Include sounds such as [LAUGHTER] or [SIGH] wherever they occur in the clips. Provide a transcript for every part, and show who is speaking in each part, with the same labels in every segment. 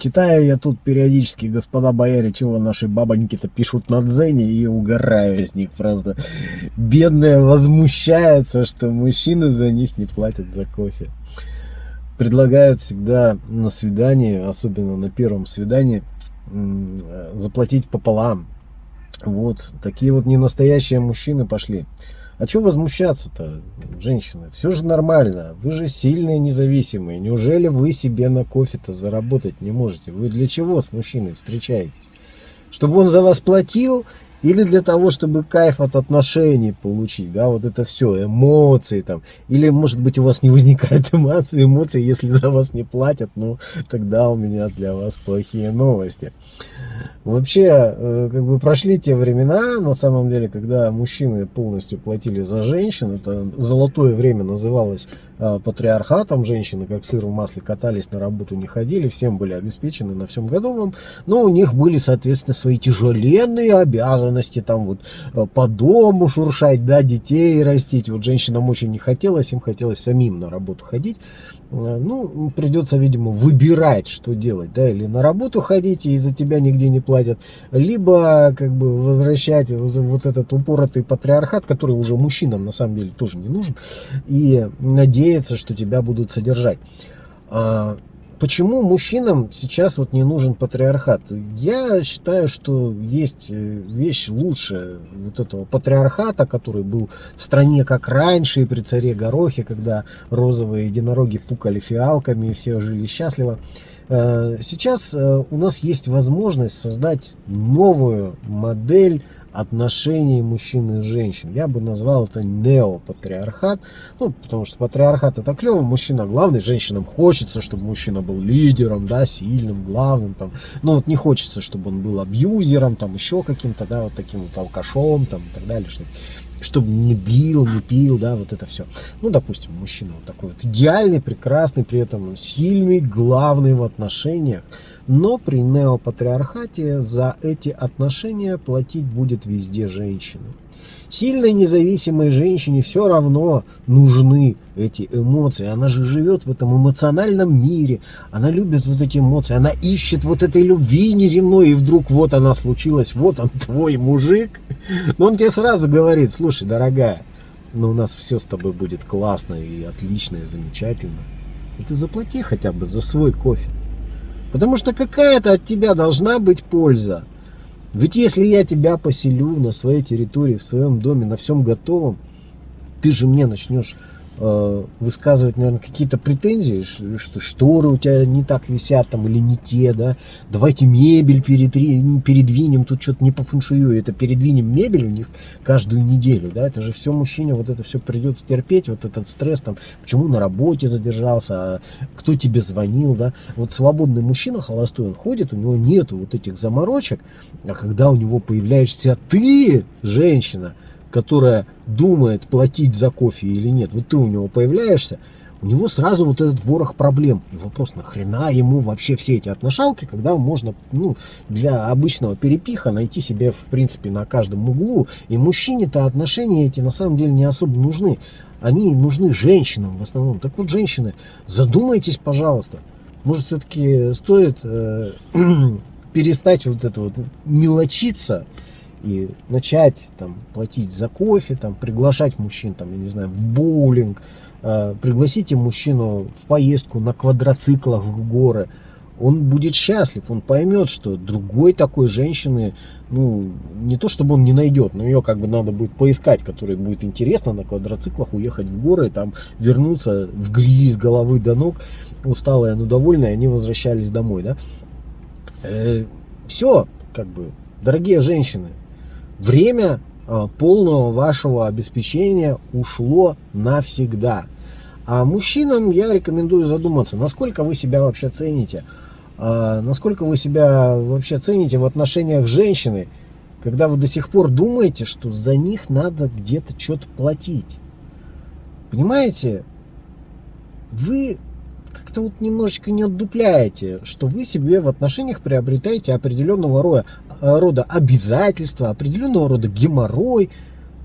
Speaker 1: Читаю я тут периодически, господа бояре, чего наши бабоньки-то пишут на дзене и угораю с них просто. Бедные возмущаются, что мужчины за них не платят за кофе. Предлагают всегда на свидании, особенно на первом свидании, заплатить пополам. Вот, такие вот ненастоящие мужчины пошли. А что возмущаться-то, женщины? Все же нормально. Вы же сильные, независимые. Неужели вы себе на кофе-то заработать не можете? Вы для чего с мужчиной встречаетесь? Чтобы он за вас платил или для того, чтобы кайф от отношений получить, да, вот это все, эмоции там, или может быть у вас не возникает [LAUGHS] эмоций, эмоций, если за вас не платят, ну, тогда у меня для вас плохие новости. Вообще, э, как бы прошли те времена, на самом деле, когда мужчины полностью платили за женщин. Это золотое время называлось э, патриархатом. Женщины, как сыр в масле, катались на работу, не ходили, всем были обеспечены на всем годовом. Но у них были, соответственно, свои тяжеленные обязанности. Там вот э, по дому шуршать, да, детей растить. Вот женщинам очень не хотелось, им хотелось самим на работу ходить. Э, ну, придется, видимо, выбирать, что делать, да, или на работу ходить, и за тебя нигде не платят, либо, как бы, возвращать вот этот упоротый патриархат, который уже мужчинам, на самом деле, тоже не нужен, и надеяться, что тебя будут содержать. Почему мужчинам сейчас вот не нужен патриархат? Я считаю, что есть э, вещь лучше вот этого патриархата, который был в стране как раньше, и при царе Горохе, когда розовые единороги пукали фиалками, и все жили счастливо. Э, сейчас э, у нас есть возможность создать новую модель отношений мужчин и женщин. Я бы назвал это неопатриархат. Ну, потому что патриархат это клево, мужчина главный, женщинам хочется, чтобы мужчина был лидером, да, сильным, главным. Там. Но вот не хочется, чтобы он был абьюзером, там еще каким-то, да, вот таким вот алкашом, там и так далее, чтобы чтобы не бил, не пил, да, вот это все. Ну, допустим, мужчина вот такой вот идеальный, прекрасный, при этом сильный, главный в отношениях. Но при неопатриархате за эти отношения платить будет везде женщина. Сильной независимой женщине все равно нужны эти эмоции. Она же живет в этом эмоциональном мире. Она любит вот эти эмоции. Она ищет вот этой любви неземной. И вдруг вот она случилась. Вот он [LAUGHS] твой мужик. Но он тебе сразу говорит, слушай, дорогая, ну у нас все с тобой будет классно и отлично и замечательно. И ты заплати хотя бы за свой кофе. Потому что какая-то от тебя должна быть польза. Ведь если я тебя поселю на своей территории, в своем доме, на всем готовом, ты же мне начнешь высказывать, наверное, какие-то претензии, что шторы у тебя не так висят там или не те, да, давайте мебель перетри, передвинем, тут что-то не по фэншую, это передвинем мебель у них каждую неделю, да, это же все мужчине, вот это все придется терпеть, вот этот стресс там, почему на работе задержался, а кто тебе звонил, да, вот свободный мужчина холостой, он ходит, у него нету вот этих заморочек, а когда у него появляешься ты, женщина, которая думает, платить за кофе или нет, вот ты у него появляешься, у него сразу вот этот ворох проблем. И вопрос, нахрена ему вообще все эти отношалки, когда можно ну, для обычного перепиха найти себе, в принципе, на каждом углу. И мужчине-то отношения эти на самом деле не особо нужны. Они нужны женщинам в основном. Так вот, женщины, задумайтесь, пожалуйста. Может, все-таки стоит э, [CLEARS THROAT] перестать вот это вот мелочиться и начать там платить за кофе, там приглашать мужчин, там, я не знаю, в боулинг, э, пригласите мужчину в поездку на квадроциклах в горы, он будет счастлив, он поймет, что другой такой женщины, ну, не то чтобы он не найдет, но ее как бы надо будет поискать, которой будет интересно на квадроциклах уехать в горы, там вернуться в грязи с головы до ног, усталые, но довольные, они возвращались домой, да. Э, все, как бы, дорогие женщины, время а, полного вашего обеспечения ушло навсегда. А мужчинам я рекомендую задуматься, насколько вы себя вообще цените, а, насколько вы себя вообще цените в отношениях с женщиной, когда вы до сих пор думаете, что за них надо где-то что-то платить. Понимаете? Вы как-то вот немножечко не отдупляете, что вы себе в отношениях приобретаете определенного рода, рода обязательства, определенного рода геморрой.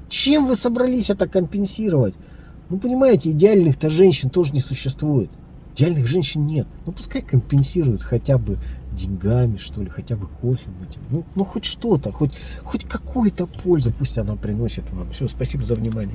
Speaker 1: Чем вы собрались это компенсировать? Ну, понимаете, идеальных-то женщин тоже не существует. Идеальных женщин нет. Ну, пускай компенсируют хотя бы деньгами, что ли, хотя бы кофе. Ну, ну хоть что-то, хоть, хоть какую-то пользу пусть она приносит вам. Все, спасибо за внимание.